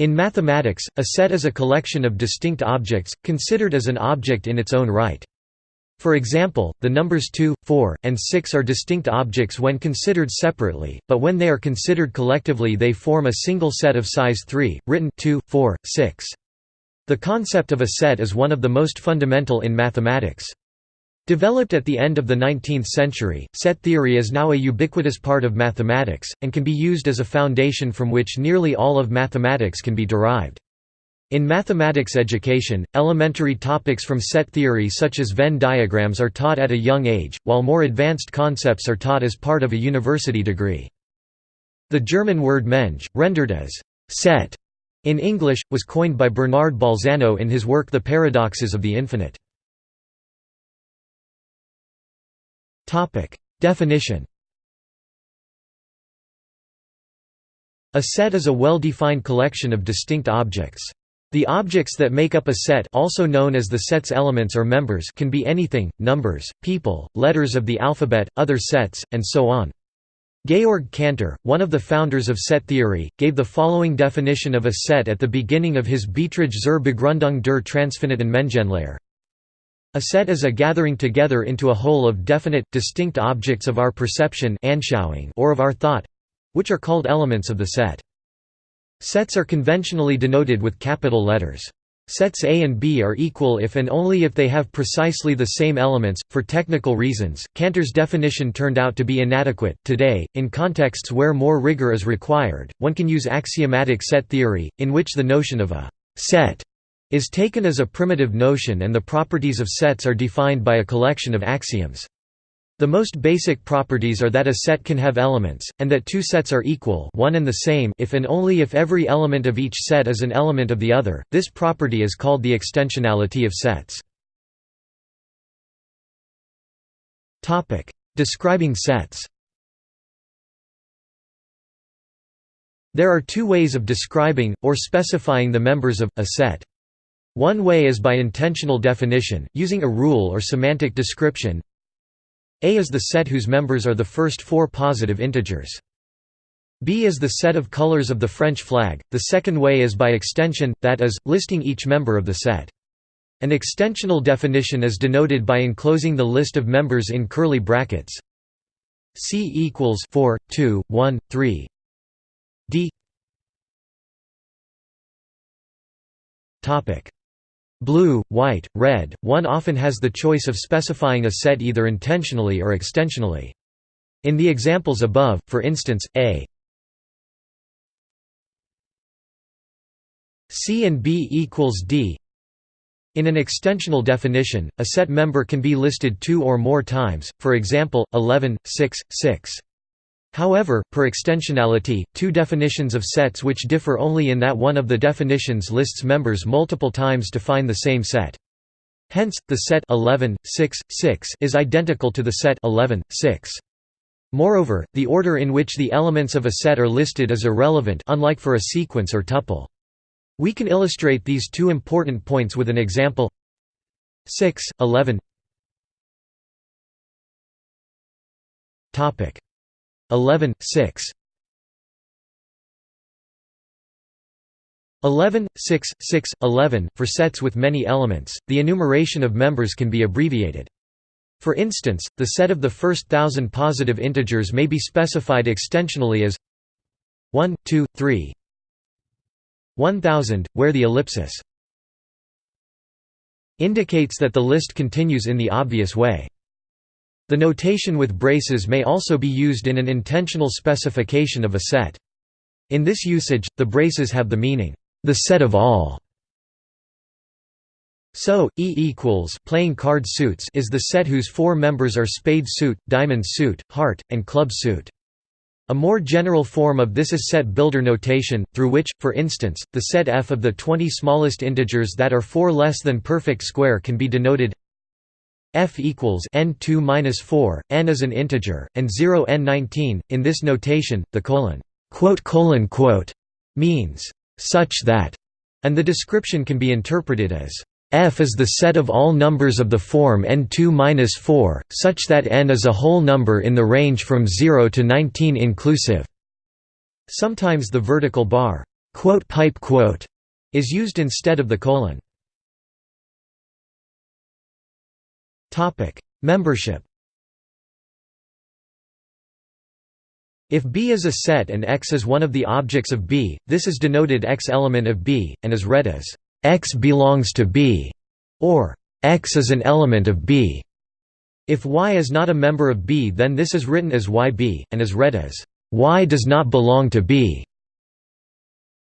In mathematics, a set is a collection of distinct objects, considered as an object in its own right. For example, the numbers 2, 4, and 6 are distinct objects when considered separately, but when they are considered collectively they form a single set of size 3, written 2, 4, 6. The concept of a set is one of the most fundamental in mathematics. Developed at the end of the 19th century, set theory is now a ubiquitous part of mathematics, and can be used as a foundation from which nearly all of mathematics can be derived. In mathematics education, elementary topics from set theory such as Venn diagrams are taught at a young age, while more advanced concepts are taught as part of a university degree. The German word Menge, rendered as set in English, was coined by Bernard Bolzano in his work The Paradoxes of the Infinite. Definition A set is a well-defined collection of distinct objects. The objects that make up a set also known as the set's elements or members can be anything, numbers, people, letters of the alphabet, other sets, and so on. Georg Cantor, one of the founders of set theory, gave the following definition of a set at the beginning of his Beiträge zur Begründung der transfiniten Mengenlehre. A set is a gathering together into a whole of definite, distinct objects of our perception or of our thought—which are called elements of the set. Sets are conventionally denoted with capital letters. Sets A and B are equal if and only if they have precisely the same elements. For technical reasons, Cantor's definition turned out to be inadequate. Today, in contexts where more rigor is required, one can use axiomatic set theory, in which the notion of a set is taken as a primitive notion and the properties of sets are defined by a collection of axioms. The most basic properties are that a set can have elements, and that two sets are equal one and the same if and only if every element of each set is an element of the other. This property is called the extensionality of sets. Describing sets There are two ways of describing, or specifying the members of, a set. One way is by intensional definition, using a rule or semantic description. A is the set whose members are the first four positive integers. B is the set of colors of the French flag. The second way is by extension, that is, listing each member of the set. An extensional definition is denoted by enclosing the list of members in curly brackets. C equals 4, 2, 1, 3. D. Topic blue, white, red, one often has the choice of specifying a set either intensionally or extensionally. In the examples above, for instance, A C and B equals D in an extensional definition, a set member can be listed two or more times, for example, 11, 6, 6. However, per extensionality, two definitions of sets which differ only in that one of the definitions lists members multiple times define the same set. Hence, the set 11, 6, 6 is identical to the set 11, 6. Moreover, the order in which the elements of a set are listed is irrelevant unlike for a sequence or tuple. We can illustrate these two important points with an example 6, 11 11, 6 11, 6, 6, 11, for sets with many elements, the enumeration of members can be abbreviated. For instance, the set of the first thousand positive integers may be specified extensionally as 1, 2, 3 1000, where the ellipsis indicates that the list continues in the obvious way. The notation with braces may also be used in an intensional specification of a set. In this usage, the braces have the meaning, the set of all. So, E equals playing card suits is the set whose four members are spade suit, diamond suit, heart, and club suit. A more general form of this is set builder notation, through which, for instance, the set F of the 20 smallest integers that are 4 less than perfect square can be denoted f equals n2 minus 4, n is an integer, and 0 n19. In this notation, the colon quote colon quote means such that, and the description can be interpreted as f is the set of all numbers of the form n2 minus 4, such that n is a whole number in the range from 0 to 19 inclusive. Sometimes the vertical bar quote pipe quote is used instead of the colon. Membership. If B is a set and X is one of the objects of B, this is denoted X element of B, and is read as X belongs to B, or X is an element of B. If Y is not a member of B then this is written as YB, and is read as Y does not belong to B.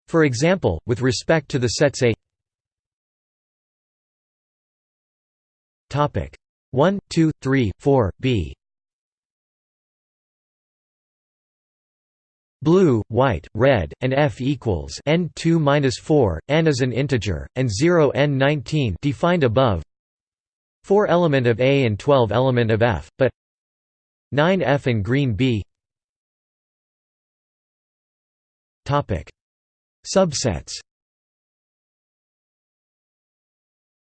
For example, with respect to the sets A 1, 2, 3, 4, b blue, white, red, and f equals n2 minus 4, n is an integer, and 0 n19 defined above. 4 element of A and 12 element of F, but 9 F and green B. Topic: Subsets.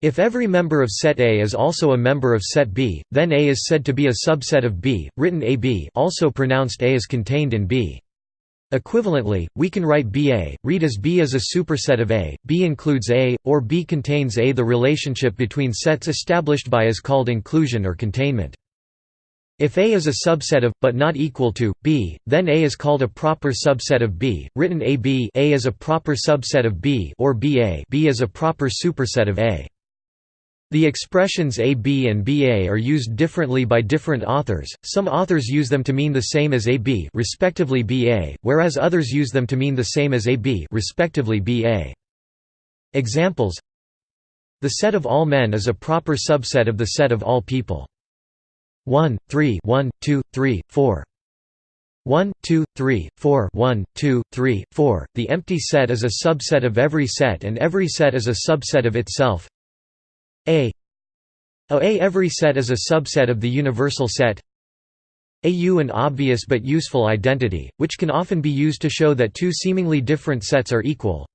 If every member of set A is also a member of set B, then A is said to be a subset of B, written AB also pronounced A is contained in B. Equivalently, we can write BA, read as B is a superset of A, B includes A, or B contains A. The relationship between sets established by is called inclusion or containment. If A is a subset of, but not equal to, B, then A is called a proper subset of B, written AB A is a proper subset of B or BA B is a proper superset of A. The expressions AB and BA are used differently by different authors, some authors use them to mean the same as AB respectively BA, whereas others use them to mean the same as AB respectively BA. Examples The set of all men is a proper subset of the set of all people. 1, 3 1, 2, 3, 4 1, 2, 3, 4 1, 2, 3, 4. The empty set is a subset of every set and every set is a subset of itself a. Oh, a. Every set is a subset of the universal set. AU an obvious but useful identity, which can often be used to show that two seemingly different sets are equal.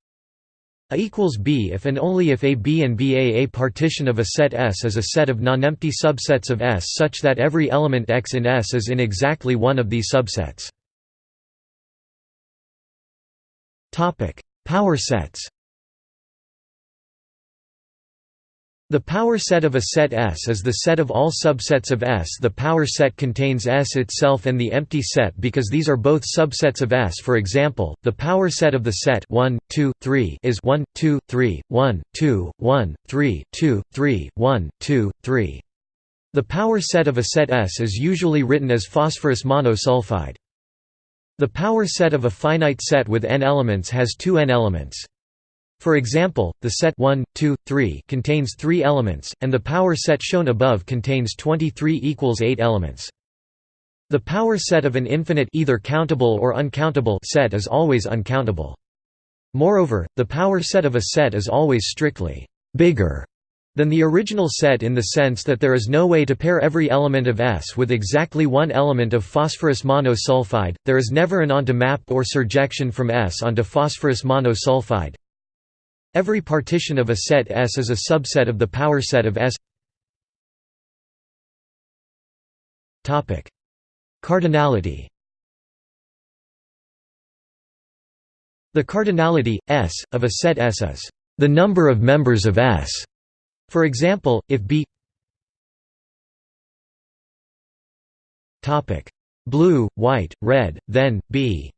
A equals B if and only if A B and BA A partition of a set S is a set of non-empty subsets of S such that every element X in S is in exactly one of these subsets. Power sets The power set of a set S is the set of all subsets of S. The power set contains S itself and the empty set because these are both subsets of S. For example, the power set of the set 1, 2, 3 is 1, 2, 3, 1, 2, 1, 3, 2, 3, 1, 2, 3. The power set of a set S is usually written as phosphorus monosulfide. The power set of a finite set with n elements has two n elements. For example, the set 1, 2, 3 contains 3 elements, and the power set shown above contains 23 equals 8 elements. The power set of an infinite either countable or uncountable set is always uncountable. Moreover, the power set of a set is always strictly bigger than the original set in the sense that there is no way to pair every element of S with exactly one element of phosphorus monosulfide, there is never an onto map or surjection from S onto phosphorus monosulfide, Every partition of a set S is a subset of the power set of S. Topic: Cardinality. The cardinality S of a set S is the number of members of S. For example, if B Topic: Blue, white, red, then B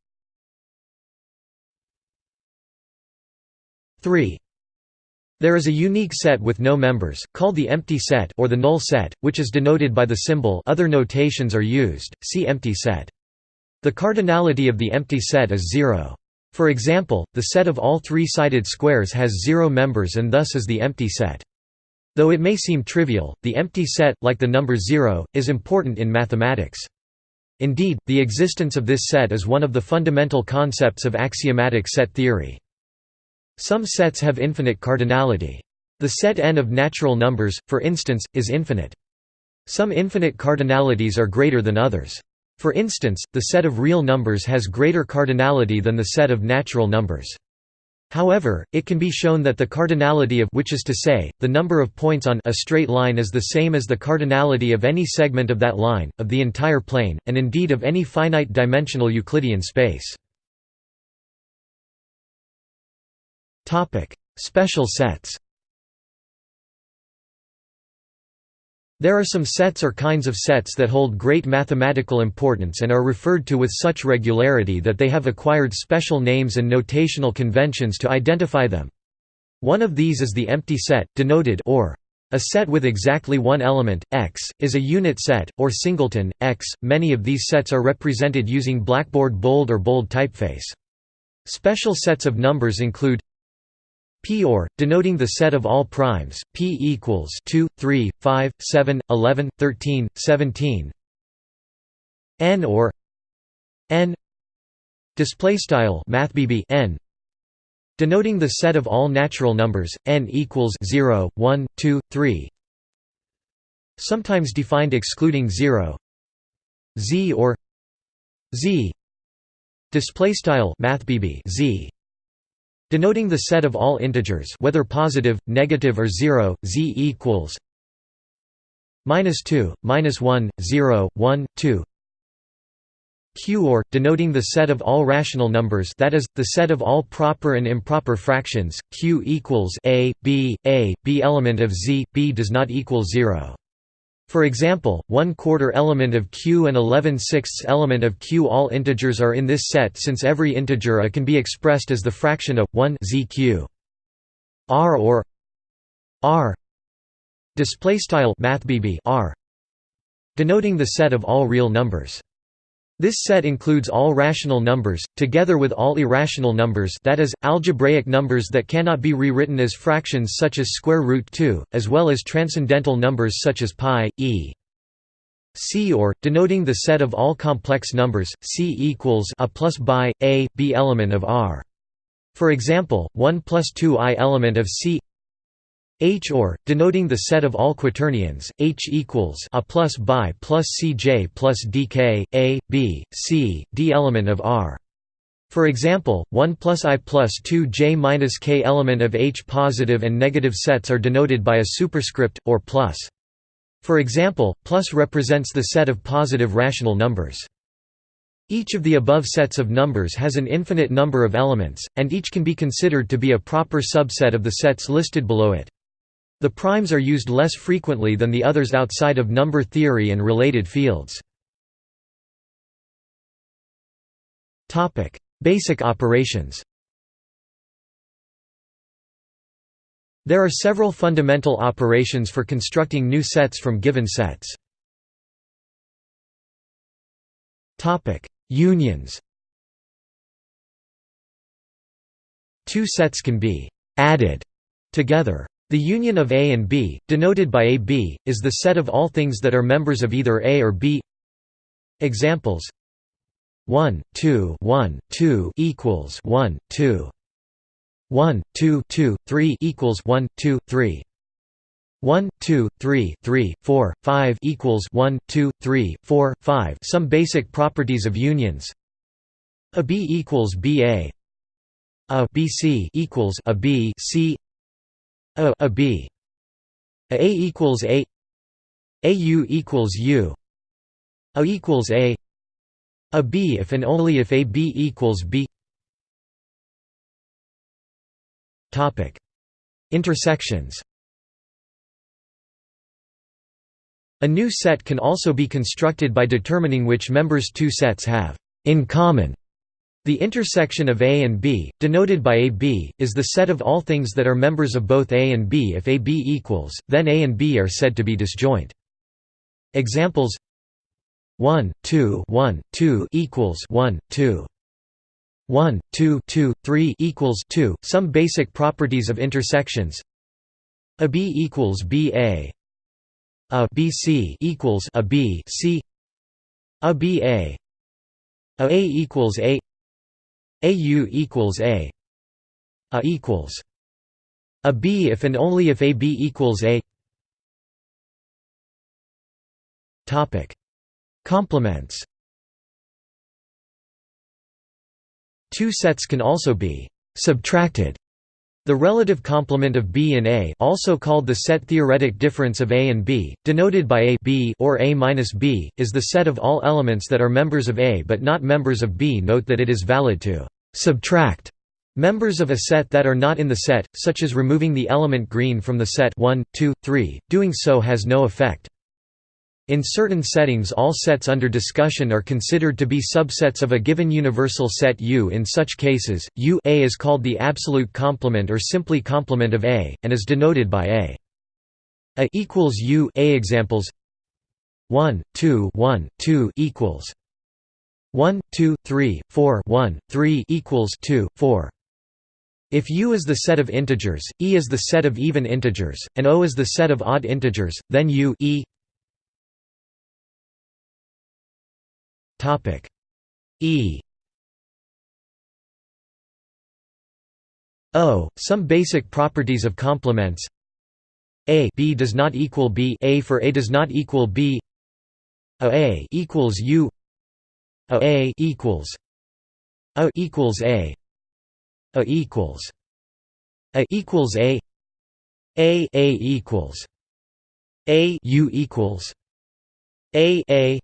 3. There is a unique set with no members, called the empty set or the null set, which is denoted by the symbol other notations are used, see empty set. The cardinality of the empty set is zero. For example, the set of all three-sided squares has zero members and thus is the empty set. Though it may seem trivial, the empty set, like the number zero, is important in mathematics. Indeed, the existence of this set is one of the fundamental concepts of axiomatic set theory. Some sets have infinite cardinality. The set n of natural numbers, for instance, is infinite. Some infinite cardinalities are greater than others. For instance, the set of real numbers has greater cardinality than the set of natural numbers. However, it can be shown that the cardinality of which is to say, the number of points on a straight line is the same as the cardinality of any segment of that line, of the entire plane, and indeed of any finite dimensional Euclidean space. Special sets There are some sets or kinds of sets that hold great mathematical importance and are referred to with such regularity that they have acquired special names and notational conventions to identify them. One of these is the empty set, denoted or. A set with exactly one element, x, is a unit set, or singleton, x. Many of these sets are represented using Blackboard bold or bold typeface. Special sets of numbers include P or, denoting the set of all primes, P equals 2, 3, 5, 7, 11, 13, 17. N or N display style mathbb n denoting the set of all natural numbers n equals 0 1 2 3 sometimes defined excluding 0 z or z display style mathbb z denoting the set of all integers whether positive, negative or 0, z equals minus 2, minus 1, 0, 1, 2 Q or, denoting the set of all rational numbers that is, the set of all proper and improper fractions, Q equals a, b, a, b element of z, b does not equal 0. For example, 1 quarter element of Q and 11 sixths element of Q all integers are in this set since every integer a can be expressed as the fraction of 1 zq. R or R display style mathbb R denoting the set of all real numbers. This set includes all rational numbers, together with all irrational numbers that is, algebraic numbers that cannot be rewritten as fractions such as square root 2, as well as transcendental numbers such as pi, e. C or, denoting the set of all complex numbers, C equals a plus by, a, b element of R. For example, 1 plus 2 i element of C H or, denoting the set of all quaternions, H equals a plus by plus Cj plus dk, a, b, c, d element of R. For example, 1 plus i plus 2 j minus k element of H positive and negative sets are denoted by a superscript, or plus. For example, plus represents the set of positive rational numbers. Each of the above sets of numbers has an infinite number of elements, and each can be considered to be a proper subset of the sets listed below it. The primes are used less frequently than the others outside of number theory and related fields. Basic operations There are several fundamental operations for constructing new sets from given sets. Unions Two sets can be «added» together. The union of A and B, denoted by AB, is the set of all things that are members of either A or B. Examples. 1, 2 1, 2 equals 1, 2 1, 2, 2, 3 equals 1, 2, 3 1, 2, 3, 3, 4, 5 equals 1, 2, 3, 4, 5 Some basic properties of unions. A B equals BA A. BC equals A B C a, a b. A, a equals a. A u equals u. A equals a. A b if and only if a b equals b. Topic. Intersections. A new set can also be constructed by determining which members two sets have in common the intersection of A and B, denoted by AB, is the set of all things that are members of both A and B. If AB equals, then A and B are said to be disjoint. Examples. 1, 2 1, 2 equals 1, 2 1, 2, 2, 3 equals 2. Some basic properties of intersections. A B equals BA A. BC equals A B C. A BA A A equals A AU equals A. A equals a B if and only if AB equals A. Topic. Complements. Two sets can also be subtracted the relative complement of B and A also called the set theoretic difference of A and B, denoted by A B or A B, is the set of all elements that are members of A but not members of B Note that it is valid to «subtract» Members of a set that are not in the set, such as removing the element green from the set 1, 2, 3, doing so has no effect. In certain settings all sets under discussion are considered to be subsets of a given universal set U. In such cases, U a is called the absolute complement or simply complement of A, and is denoted by A. A equals U A examples 1, 2 1, 2 equals 1, 2, 3, 4 1, 3 equals 2, 4 if U is the set of integers, E is the set of even integers, and O is the set of odd integers, then U e topic. E. O. Some basic properties of complements. A. B does not equal B. A for A does not equal B. A, A equals U. A, A equals A equals A. A equals A equals A. A. A equals A. U equals A. A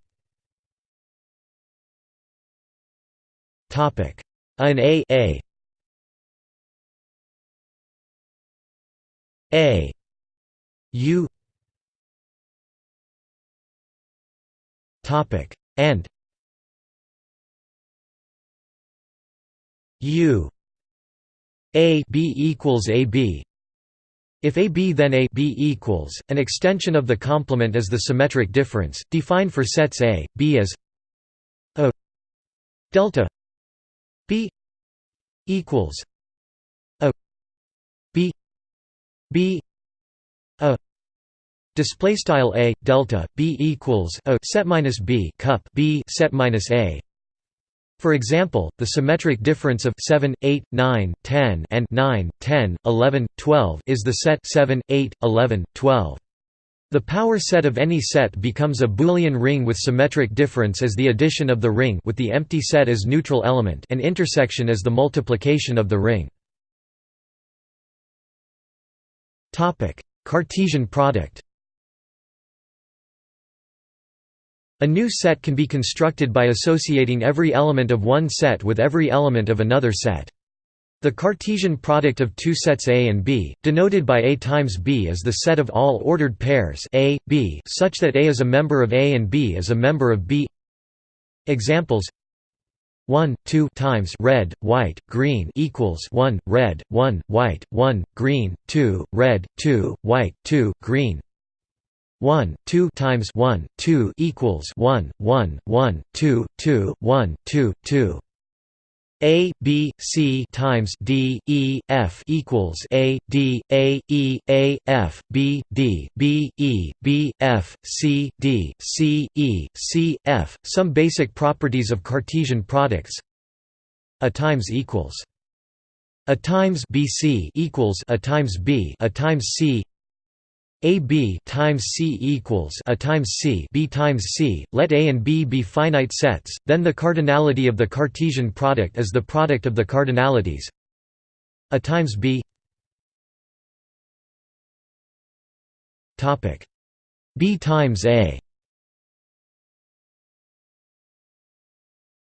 Topic. An A A. A. U. Topic. And. U. A b equals AB if AB then A B equals, an extension of the complement is the symmetric difference, defined for sets A, B as A delta B equals A B B A display style A delta B equals A set minus B cup B set minus A for example, the symmetric difference of 7, 8, 9, 10 and 9, 10, 11, 12 is the set 7, 8, 11, 12. The power set of any set becomes a Boolean ring with symmetric difference as the addition of the ring with the empty set as neutral element and intersection as the multiplication of the ring. Cartesian product A new set can be constructed by associating every element of one set with every element of another set. The Cartesian product of two sets A and B, denoted by A times B is the set of all ordered pairs A, B such that A is a member of A and B is a member of B. Examples. 1 2 times red white green equals 1 red 1 white 1 green 2 red 2 white 2 green. 1 2 times 1 2 equals 1 1 1 2 2 1 2 2 a b c times d e f equals a d a e a f b d b e b f c d c e c f. Some basic properties of cartesian products. A times equals a times bc equals a times b a times c a b times c equals a times c b times c. Let A and B be finite sets, then the cardinality of the Cartesian product is the product of the cardinalities. A times b. Topic b times a.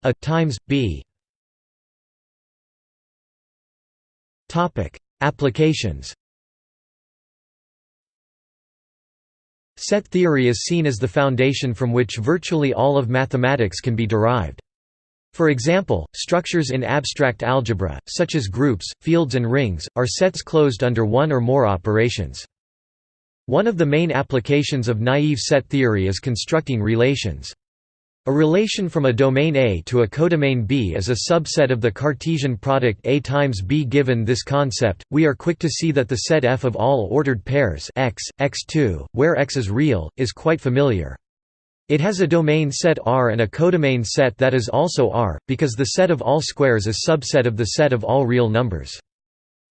A times b. Topic applications. Set theory is seen as the foundation from which virtually all of mathematics can be derived. For example, structures in abstract algebra, such as groups, fields and rings, are sets closed under one or more operations. One of the main applications of naive set theory is constructing relations. A relation from a domain A to a codomain B is a subset of the Cartesian product A times B. Given this concept, we are quick to see that the set F of all ordered pairs x, x2, where x is real, is quite familiar. It has a domain set R and a codomain set that is also R, because the set of all squares is a subset of the set of all real numbers.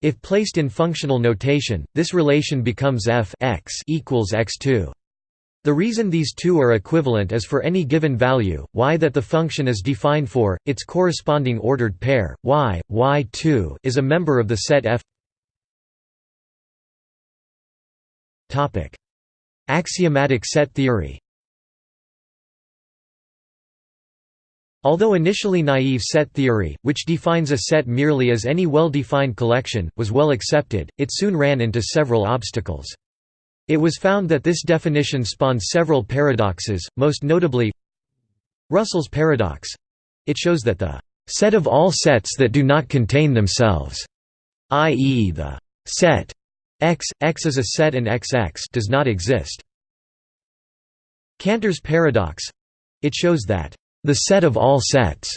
If placed in functional notation, this relation becomes f x equals x2. The reason these two are equivalent is for any given value, y that the function is defined for, its corresponding ordered pair, y, y2 is a member of the set F. Axiomatic set theory. Although initially naive set theory, which defines a set merely as any well-defined collection, was well accepted, it soon ran into several obstacles. It was found that this definition spawned several paradoxes, most notably Russell's paradox. It shows that the set of all sets that do not contain themselves, i.e. the set x, x is a set and XX does not exist. Cantor's paradox. It shows that the set of all sets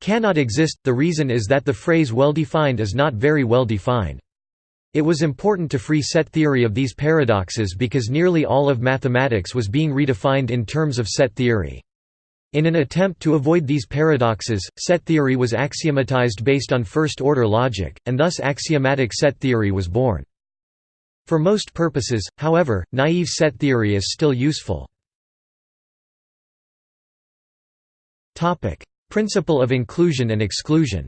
cannot exist, the reason is that the phrase well-defined is not very well defined. It was important to free set theory of these paradoxes because nearly all of mathematics was being redefined in terms of set theory. In an attempt to avoid these paradoxes, set theory was axiomatized based on first-order logic, and thus axiomatic set theory was born. For most purposes, however, naive set theory is still useful. Principle of inclusion and exclusion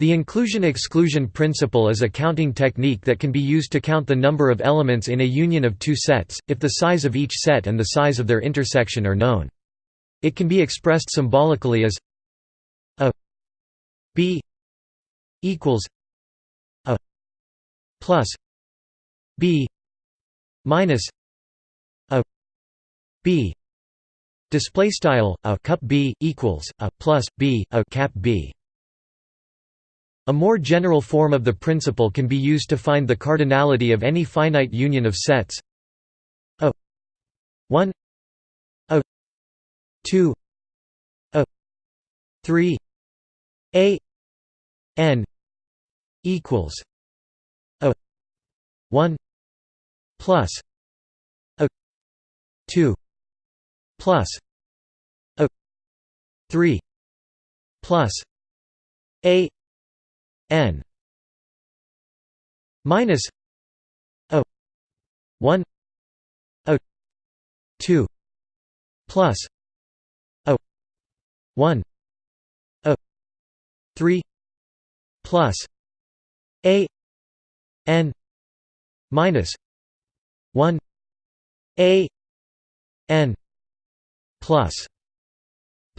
The inclusion-exclusion principle is a counting technique that can be used to count the number of elements in a union of two sets, if the size of each set and the size of their intersection are known. It can be expressed symbolically as a b equals a plus b minus a b display style a cup b equals a plus b a cap b a more general form of the principle can be used to find the cardinality of any finite union of sets. A. 1 a. 2 a. 3 a. N. Equals. A. 1 plus. A. 2 plus. A. 3 plus. A n minus a 1 a 2 plus a 1 a 3 plus a n minus 1 a n plus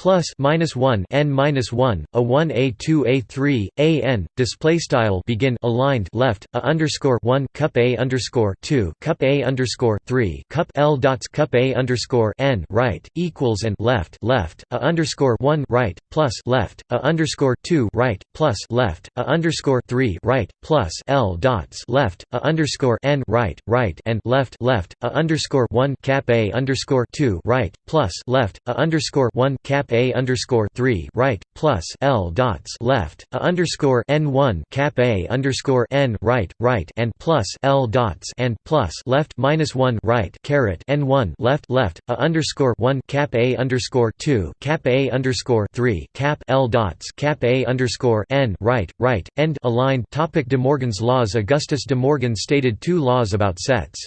plus minus 1 n minus 1 a 1 a 2 a 3 a n display style begin aligned left a underscore 1 cup a underscore 2 cup a underscore 3 cup l dots cup a underscore n right equals and left left a underscore 1 right plus left a underscore 2 right plus left a underscore 3 right plus l dots left a underscore n right right and left left a underscore 1 cap a underscore 2 right plus left a underscore 1 cap a underscore three right plus L dots left a underscore n one cap a underscore n right right and plus L dots and plus left minus one right caret n one left left a underscore one cap a underscore two cap a underscore three cap L dots cap a underscore n right right end aligned topic De Morgan's laws Augustus De Morgan stated two laws about sets.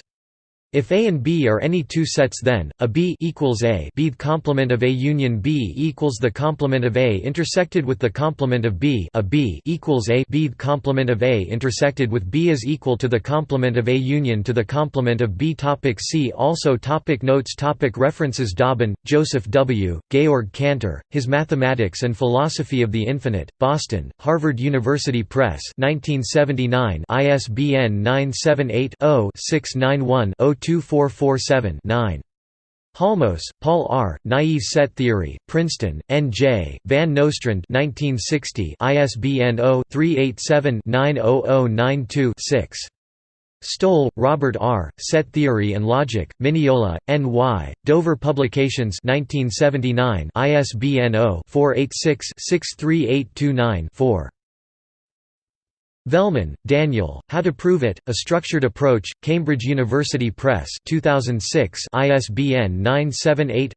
If A and B are any two sets then, a B equals A B the complement of A union B equals the complement of A intersected with the complement of B a B equals A B the complement of A intersected with B is equal to the complement of A union to the complement of B topic See also topic Notes topic References Dauben, Joseph W., Georg Cantor, His Mathematics and Philosophy of the Infinite, Boston, Harvard University Press 1979 ISBN 978 0 691 2447 9. Halmos, Paul R., Naive Set Theory, Princeton, N.J., Van Nostrand 1960, ISBN 0-387-90092-6. Stoll, Robert R., Set Theory and Logic, Mineola, N.Y., Dover Publications 1979, ISBN 0-486-63829-4. Velleman, Daniel, How to Prove It, A Structured Approach, Cambridge University Press 2006 ISBN 978